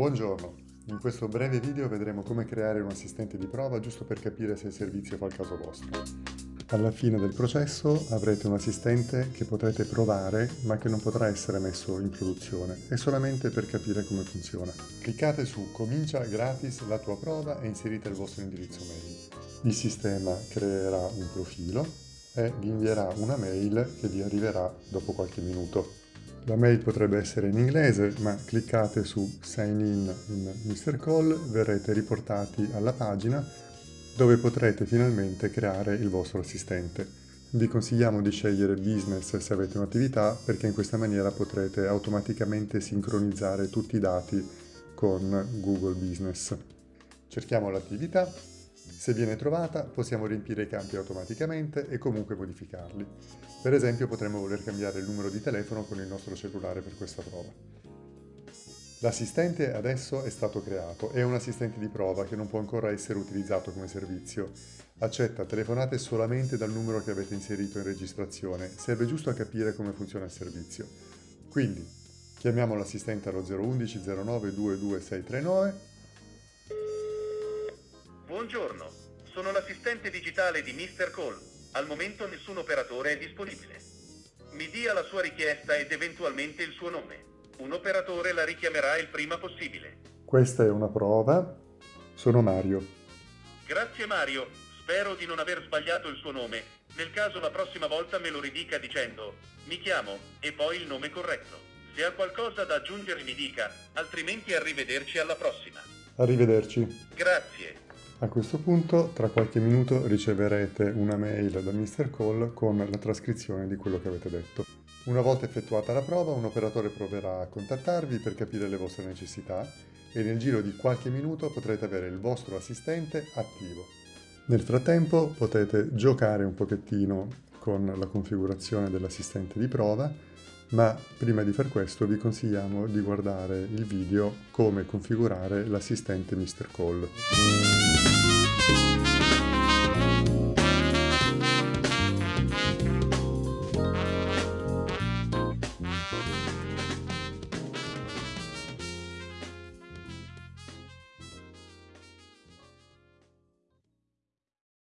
Buongiorno, in questo breve video vedremo come creare un assistente di prova giusto per capire se il servizio fa il caso vostro. Alla fine del processo avrete un assistente che potrete provare ma che non potrà essere messo in produzione, è solamente per capire come funziona. Cliccate su Comincia gratis la tua prova e inserite il vostro indirizzo mail. Il sistema creerà un profilo e vi invierà una mail che vi arriverà dopo qualche minuto. La mail potrebbe essere in inglese, ma cliccate su Sign in in Mr. Call, verrete riportati alla pagina dove potrete finalmente creare il vostro assistente. Vi consigliamo di scegliere Business se avete un'attività perché in questa maniera potrete automaticamente sincronizzare tutti i dati con Google Business. Cerchiamo l'attività, se viene trovata possiamo riempire i campi automaticamente e comunque modificarli. Per esempio potremmo voler cambiare il numero di telefono con il nostro cellulare per questa prova. L'assistente adesso è stato creato, è un assistente di prova che non può ancora essere utilizzato come servizio. Accetta telefonate solamente dal numero che avete inserito in registrazione, serve giusto a capire come funziona il servizio. Quindi chiamiamo l'assistente allo 011 09 22639 Buongiorno, sono l'assistente digitale di Mr. Call. Al momento nessun operatore è disponibile. Mi dia la sua richiesta ed eventualmente il suo nome. Un operatore la richiamerà il prima possibile. Questa è una prova. Sono Mario. Grazie Mario, spero di non aver sbagliato il suo nome. Nel caso la prossima volta me lo ridica dicendo mi chiamo e poi il nome corretto. Se ha qualcosa da aggiungere mi dica, altrimenti arrivederci alla prossima. Arrivederci. Grazie. A questo punto, tra qualche minuto, riceverete una mail da Mr. Call con la trascrizione di quello che avete detto. Una volta effettuata la prova, un operatore proverà a contattarvi per capire le vostre necessità e nel giro di qualche minuto potrete avere il vostro assistente attivo. Nel frattempo potete giocare un pochettino con la configurazione dell'assistente di prova, ma prima di far questo vi consigliamo di guardare il video come configurare l'assistente Mr. Call.